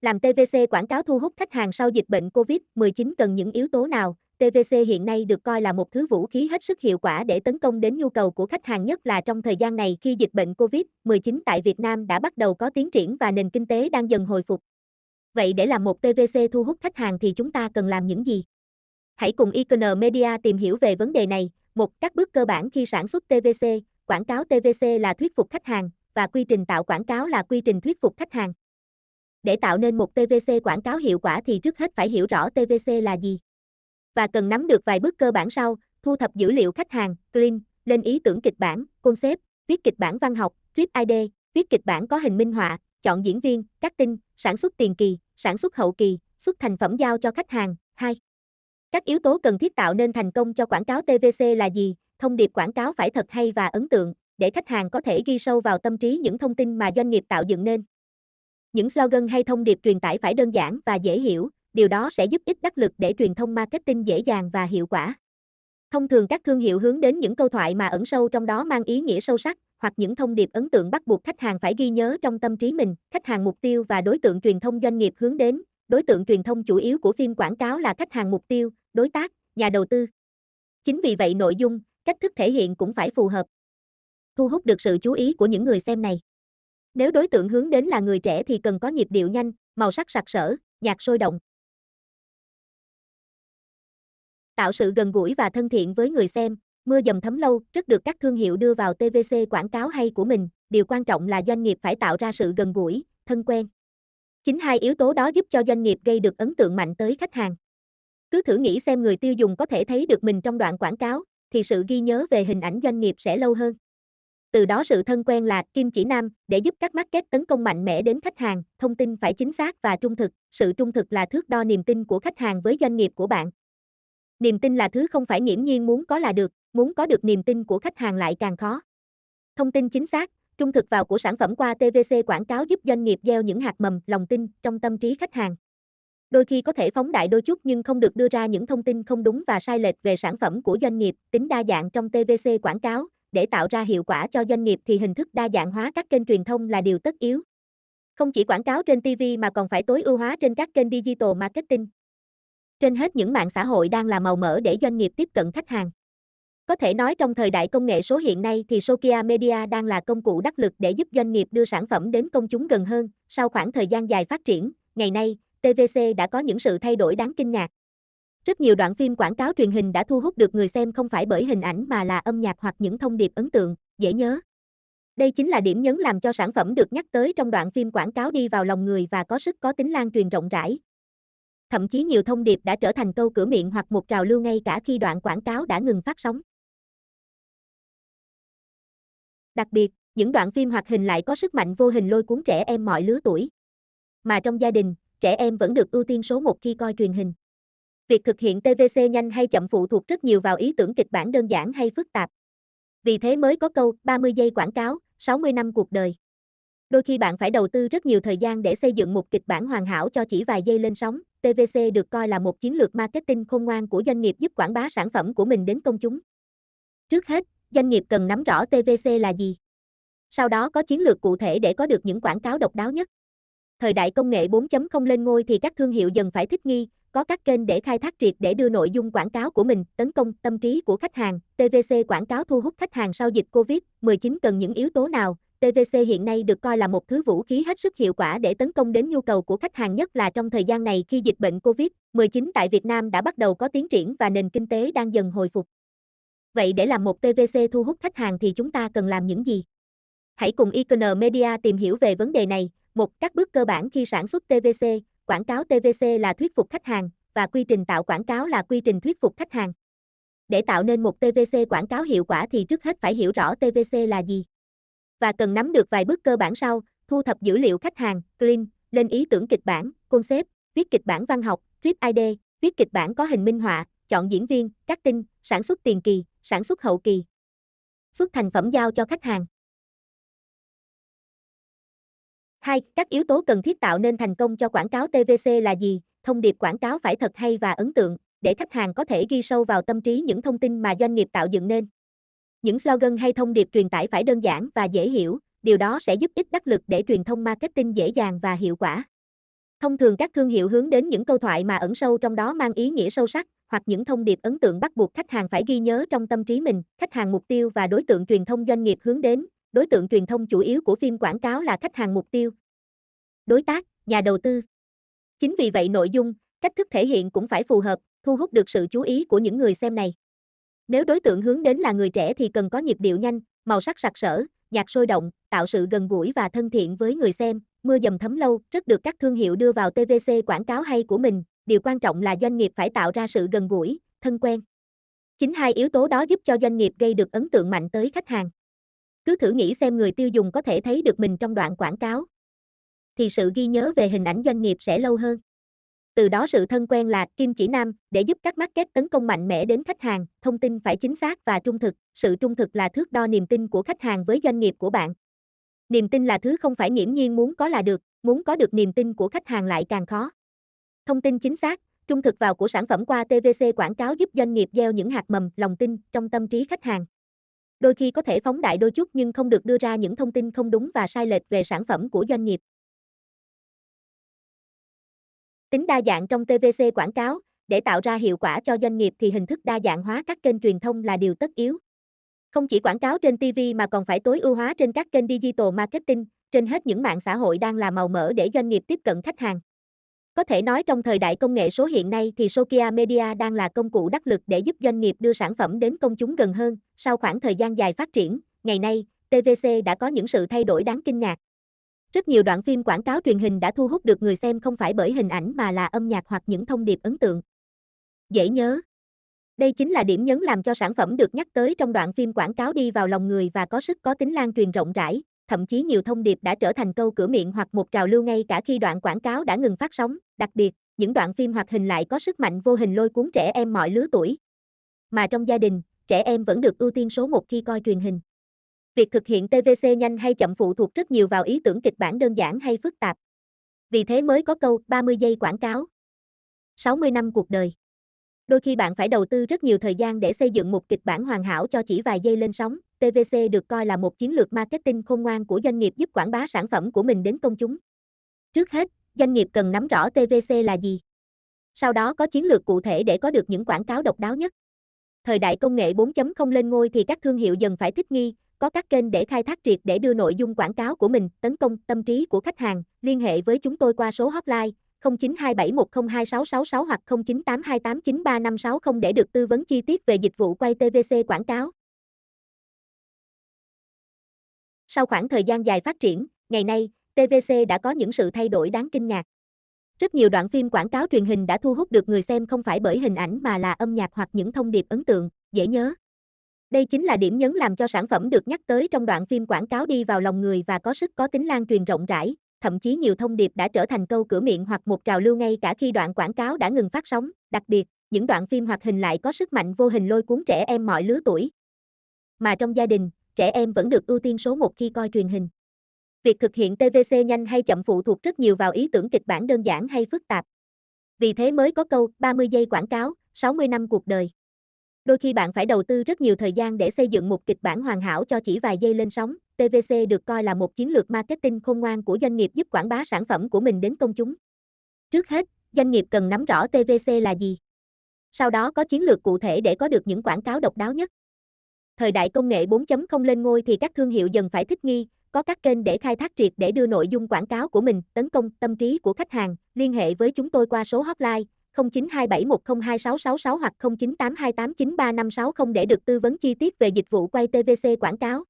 Làm TVC quảng cáo thu hút khách hàng sau dịch bệnh COVID-19 cần những yếu tố nào? TVC hiện nay được coi là một thứ vũ khí hết sức hiệu quả để tấn công đến nhu cầu của khách hàng nhất là trong thời gian này khi dịch bệnh COVID-19 tại Việt Nam đã bắt đầu có tiến triển và nền kinh tế đang dần hồi phục. Vậy để làm một TVC thu hút khách hàng thì chúng ta cần làm những gì? Hãy cùng Icon Media tìm hiểu về vấn đề này. Một, các bước cơ bản khi sản xuất TVC, quảng cáo TVC là thuyết phục khách hàng và quy trình tạo quảng cáo là quy trình thuyết phục khách hàng. Để tạo nên một TVC quảng cáo hiệu quả thì trước hết phải hiểu rõ TVC là gì. Và cần nắm được vài bước cơ bản sau, thu thập dữ liệu khách hàng, clean, lên ý tưởng kịch bản, concept, viết kịch bản văn học, script ID, viết kịch bản có hình minh họa, chọn diễn viên, cắt tinh, sản xuất tiền kỳ, sản xuất hậu kỳ, xuất thành phẩm giao cho khách hàng. 2. Các yếu tố cần thiết tạo nên thành công cho quảng cáo TVC là gì? Thông điệp quảng cáo phải thật hay và ấn tượng, để khách hàng có thể ghi sâu vào tâm trí những thông tin mà doanh nghiệp tạo dựng nên. Những slogan hay thông điệp truyền tải phải đơn giản và dễ hiểu, điều đó sẽ giúp ích đắc lực để truyền thông marketing dễ dàng và hiệu quả. Thông thường các thương hiệu hướng đến những câu thoại mà ẩn sâu trong đó mang ý nghĩa sâu sắc, hoặc những thông điệp ấn tượng bắt buộc khách hàng phải ghi nhớ trong tâm trí mình. Khách hàng mục tiêu và đối tượng truyền thông doanh nghiệp hướng đến, đối tượng truyền thông chủ yếu của phim quảng cáo là khách hàng mục tiêu, đối tác, nhà đầu tư. Chính vì vậy nội dung, cách thức thể hiện cũng phải phù hợp. Thu hút được sự chú ý của những người xem này. Nếu đối tượng hướng đến là người trẻ thì cần có nhịp điệu nhanh, màu sắc sặc sỡ, nhạc sôi động. Tạo sự gần gũi và thân thiện với người xem, mưa dầm thấm lâu, rất được các thương hiệu đưa vào TVC quảng cáo hay của mình, điều quan trọng là doanh nghiệp phải tạo ra sự gần gũi, thân quen. Chính hai yếu tố đó giúp cho doanh nghiệp gây được ấn tượng mạnh tới khách hàng. Cứ thử nghĩ xem người tiêu dùng có thể thấy được mình trong đoạn quảng cáo, thì sự ghi nhớ về hình ảnh doanh nghiệp sẽ lâu hơn. Từ đó sự thân quen là kim chỉ nam để giúp các market tấn công mạnh mẽ đến khách hàng, thông tin phải chính xác và trung thực, sự trung thực là thước đo niềm tin của khách hàng với doanh nghiệp của bạn. Niềm tin là thứ không phải nghiễm nhiên muốn có là được, muốn có được niềm tin của khách hàng lại càng khó. Thông tin chính xác, trung thực vào của sản phẩm qua TVC quảng cáo giúp doanh nghiệp gieo những hạt mầm, lòng tin trong tâm trí khách hàng. Đôi khi có thể phóng đại đôi chút nhưng không được đưa ra những thông tin không đúng và sai lệch về sản phẩm của doanh nghiệp, tính đa dạng trong TVC quảng cáo, để tạo ra hiệu quả cho doanh nghiệp thì hình thức đa dạng hóa các kênh truyền thông là điều tất yếu. Không chỉ quảng cáo trên TV mà còn phải tối ưu hóa trên các kênh digital marketing. Trên hết những mạng xã hội đang là màu mỡ để doanh nghiệp tiếp cận khách hàng. Có thể nói trong thời đại công nghệ số hiện nay thì Sokia Media đang là công cụ đắc lực để giúp doanh nghiệp đưa sản phẩm đến công chúng gần hơn. Sau khoảng thời gian dài phát triển, ngày nay, TVC đã có những sự thay đổi đáng kinh ngạc. Rất nhiều đoạn phim quảng cáo truyền hình đã thu hút được người xem không phải bởi hình ảnh mà là âm nhạc hoặc những thông điệp ấn tượng, dễ nhớ. Đây chính là điểm nhấn làm cho sản phẩm được nhắc tới trong đoạn phim quảng cáo đi vào lòng người và có sức có tính lan truyền rộng rãi. Thậm chí nhiều thông điệp đã trở thành câu cửa miệng hoặc một trào lưu ngay cả khi đoạn quảng cáo đã ngừng phát sóng. Đặc biệt, những đoạn phim hoạt hình lại có sức mạnh vô hình lôi cuốn trẻ em mọi lứa tuổi. Mà trong gia đình, trẻ em vẫn được ưu tiên số một khi coi truyền hình. Việc thực hiện TVC nhanh hay chậm phụ thuộc rất nhiều vào ý tưởng kịch bản đơn giản hay phức tạp. Vì thế mới có câu 30 giây quảng cáo, 60 năm cuộc đời. Đôi khi bạn phải đầu tư rất nhiều thời gian để xây dựng một kịch bản hoàn hảo cho chỉ vài giây lên sóng. TVC được coi là một chiến lược marketing khôn ngoan của doanh nghiệp giúp quảng bá sản phẩm của mình đến công chúng. Trước hết, doanh nghiệp cần nắm rõ TVC là gì. Sau đó có chiến lược cụ thể để có được những quảng cáo độc đáo nhất. Thời đại công nghệ 4.0 lên ngôi thì các thương hiệu dần phải thích nghi, có các kênh để khai thác triệt để đưa nội dung quảng cáo của mình tấn công tâm trí của khách hàng. TVC quảng cáo thu hút khách hàng sau dịch Covid-19 cần những yếu tố nào? TVC hiện nay được coi là một thứ vũ khí hết sức hiệu quả để tấn công đến nhu cầu của khách hàng nhất là trong thời gian này khi dịch bệnh Covid-19 tại Việt Nam đã bắt đầu có tiến triển và nền kinh tế đang dần hồi phục. Vậy để làm một TVC thu hút khách hàng thì chúng ta cần làm những gì? Hãy cùng Icon Media tìm hiểu về vấn đề này. Một, các bước cơ bản khi sản xuất TVC, quảng cáo TVC là thuyết phục khách hàng, và quy trình tạo quảng cáo là quy trình thuyết phục khách hàng. Để tạo nên một TVC quảng cáo hiệu quả thì trước hết phải hiểu rõ TVC là gì. Và cần nắm được vài bước cơ bản sau, thu thập dữ liệu khách hàng, clean, lên ý tưởng kịch bản, concept, viết kịch bản văn học, script ID, viết kịch bản có hình minh họa, chọn diễn viên, cắt tinh, sản xuất tiền kỳ, sản xuất hậu kỳ. Xuất thành phẩm giao cho khách hàng. 2. Các yếu tố cần thiết tạo nên thành công cho quảng cáo TVC là gì? Thông điệp quảng cáo phải thật hay và ấn tượng, để khách hàng có thể ghi sâu vào tâm trí những thông tin mà doanh nghiệp tạo dựng nên. Những slogan hay thông điệp truyền tải phải đơn giản và dễ hiểu, điều đó sẽ giúp ích đắc lực để truyền thông marketing dễ dàng và hiệu quả. Thông thường các thương hiệu hướng đến những câu thoại mà ẩn sâu trong đó mang ý nghĩa sâu sắc, hoặc những thông điệp ấn tượng bắt buộc khách hàng phải ghi nhớ trong tâm trí mình. Khách hàng mục tiêu và đối tượng truyền thông doanh nghiệp hướng đến, đối tượng truyền thông chủ yếu của phim quảng cáo là khách hàng mục tiêu. Đối tác, nhà đầu tư. Chính vì vậy nội dung, cách thức thể hiện cũng phải phù hợp, thu hút được sự chú ý của những người xem này. Nếu đối tượng hướng đến là người trẻ thì cần có nhịp điệu nhanh, màu sắc sặc sỡ, nhạc sôi động, tạo sự gần gũi và thân thiện với người xem, mưa dầm thấm lâu, rất được các thương hiệu đưa vào TVC quảng cáo hay của mình, điều quan trọng là doanh nghiệp phải tạo ra sự gần gũi, thân quen. Chính hai yếu tố đó giúp cho doanh nghiệp gây được ấn tượng mạnh tới khách hàng. Cứ thử nghĩ xem người tiêu dùng có thể thấy được mình trong đoạn quảng cáo, thì sự ghi nhớ về hình ảnh doanh nghiệp sẽ lâu hơn. Từ đó sự thân quen là kim chỉ nam để giúp các market tấn công mạnh mẽ đến khách hàng, thông tin phải chính xác và trung thực, sự trung thực là thước đo niềm tin của khách hàng với doanh nghiệp của bạn. Niềm tin là thứ không phải nghiễm nhiên muốn có là được, muốn có được niềm tin của khách hàng lại càng khó. Thông tin chính xác, trung thực vào của sản phẩm qua TVC quảng cáo giúp doanh nghiệp gieo những hạt mầm, lòng tin trong tâm trí khách hàng. Đôi khi có thể phóng đại đôi chút nhưng không được đưa ra những thông tin không đúng và sai lệch về sản phẩm của doanh nghiệp. Tính đa dạng trong TVC quảng cáo, để tạo ra hiệu quả cho doanh nghiệp thì hình thức đa dạng hóa các kênh truyền thông là điều tất yếu. Không chỉ quảng cáo trên TV mà còn phải tối ưu hóa trên các kênh digital marketing, trên hết những mạng xã hội đang là màu mỡ để doanh nghiệp tiếp cận khách hàng. Có thể nói trong thời đại công nghệ số hiện nay thì Sokia Media đang là công cụ đắc lực để giúp doanh nghiệp đưa sản phẩm đến công chúng gần hơn. Sau khoảng thời gian dài phát triển, ngày nay, TVC đã có những sự thay đổi đáng kinh ngạc. Rất nhiều đoạn phim quảng cáo truyền hình đã thu hút được người xem không phải bởi hình ảnh mà là âm nhạc hoặc những thông điệp ấn tượng. Dễ nhớ. Đây chính là điểm nhấn làm cho sản phẩm được nhắc tới trong đoạn phim quảng cáo đi vào lòng người và có sức có tính lan truyền rộng rãi, thậm chí nhiều thông điệp đã trở thành câu cửa miệng hoặc một trào lưu ngay cả khi đoạn quảng cáo đã ngừng phát sóng, đặc biệt, những đoạn phim hoạt hình lại có sức mạnh vô hình lôi cuốn trẻ em mọi lứa tuổi. Mà trong gia đình, trẻ em vẫn được ưu tiên số một khi coi truyền hình. Việc thực hiện TVC nhanh hay chậm phụ thuộc rất nhiều vào ý tưởng kịch bản đơn giản hay phức tạp. Vì thế mới có câu 30 giây quảng cáo. 60 năm cuộc đời. Đôi khi bạn phải đầu tư rất nhiều thời gian để xây dựng một kịch bản hoàn hảo cho chỉ vài giây lên sóng. TVC được coi là một chiến lược marketing khôn ngoan của doanh nghiệp giúp quảng bá sản phẩm của mình đến công chúng. Trước hết, doanh nghiệp cần nắm rõ TVC là gì. Sau đó có chiến lược cụ thể để có được những quảng cáo độc đáo nhất. Thời đại công nghệ 4.0 lên ngôi thì các thương hiệu dần phải thích nghi, có các kênh để khai thác triệt để đưa nội dung quảng cáo của mình tấn công tâm trí của khách hàng, liên hệ với chúng tôi qua số hotline 0927102666 hoặc 0982893560 để được tư vấn chi tiết về dịch vụ quay TVC quảng cáo. Sau khoảng thời gian dài phát triển, ngày nay, TVC đã có những sự thay đổi đáng kinh ngạc. Rất nhiều đoạn phim quảng cáo truyền hình đã thu hút được người xem không phải bởi hình ảnh mà là âm nhạc hoặc những thông điệp ấn tượng, dễ nhớ. Đây chính là điểm nhấn làm cho sản phẩm được nhắc tới trong đoạn phim quảng cáo đi vào lòng người và có sức có tính lan truyền rộng rãi, thậm chí nhiều thông điệp đã trở thành câu cửa miệng hoặc một trào lưu ngay cả khi đoạn quảng cáo đã ngừng phát sóng, đặc biệt, những đoạn phim hoạt hình lại có sức mạnh vô hình lôi cuốn trẻ em mọi lứa tuổi. Mà trong gia đình, trẻ em vẫn được ưu tiên số một khi coi truyền hình. Việc thực hiện TVC nhanh hay chậm phụ thuộc rất nhiều vào ý tưởng kịch bản đơn giản hay phức tạp. Vì thế mới có câu 30 giây quảng cáo, 60 năm cuộc đời. Đôi khi bạn phải đầu tư rất nhiều thời gian để xây dựng một kịch bản hoàn hảo cho chỉ vài giây lên sóng. TVC được coi là một chiến lược marketing khôn ngoan của doanh nghiệp giúp quảng bá sản phẩm của mình đến công chúng. Trước hết, doanh nghiệp cần nắm rõ TVC là gì. Sau đó có chiến lược cụ thể để có được những quảng cáo độc đáo nhất. Thời đại công nghệ 4.0 lên ngôi thì các thương hiệu dần phải thích nghi, có các kênh để khai thác triệt để đưa nội dung quảng cáo của mình tấn công tâm trí của khách hàng, liên hệ với chúng tôi qua số hotline 0927102666 hoặc 0982893560 để được tư vấn chi tiết về dịch vụ quay TVC quảng cáo.